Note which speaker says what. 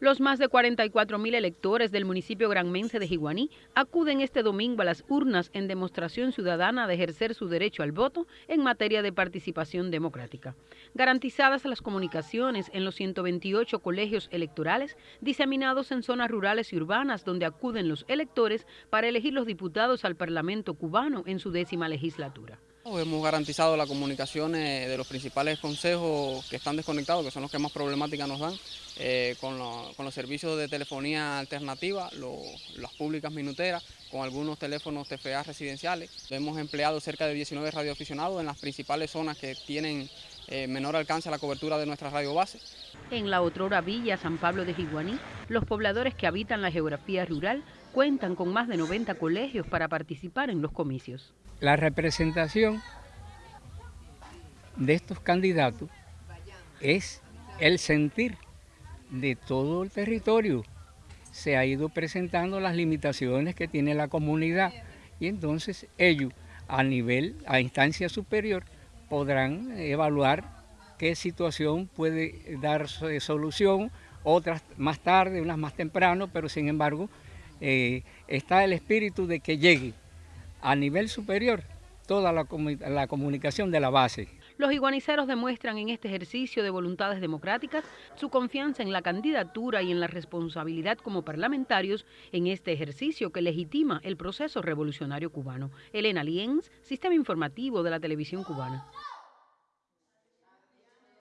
Speaker 1: Los más de 44 mil electores del municipio granmense de Jiguaní acuden este domingo a las urnas en demostración ciudadana de ejercer su derecho al voto en materia de participación democrática. Garantizadas las comunicaciones en los 128 colegios electorales diseminados en zonas rurales y urbanas donde acuden los electores para elegir los diputados al Parlamento cubano en su décima legislatura.
Speaker 2: Hemos garantizado las comunicaciones de los principales consejos que están desconectados, que son los que más problemática nos dan, eh, con, los servicios de telefonía alternativa, las públicas minuteras, con algunos teléfonos TFA residenciales. Hemos empleado cerca de 19 radioaficionados en las principales zonas que tienen eh, menor alcance a la cobertura de nuestra radio base.
Speaker 1: En la otrora villa San Pablo de Jiguaní, los pobladores que habitan la geografía rural cuentan con más de 90 colegios para participar en los comicios.
Speaker 3: La representación de estos candidatos es el sentir de todo el territorio. Se ha ido presentando las limitaciones que tiene la comunidad y entonces ellos a nivel, a instancia superior, podrán evaluar qué situación puede dar solución, otras más tarde, unas más temprano, pero sin embargo eh, está el espíritu de que llegue a nivel superior toda la, la comunicación de la base.
Speaker 1: Los iguaniceros demuestran en este ejercicio de voluntades democráticas su confianza en la candidatura y en la responsabilidad como parlamentarios en este ejercicio que legitima el proceso revolucionario cubano. Elena Lienz, Sistema Informativo de la Televisión Cubana.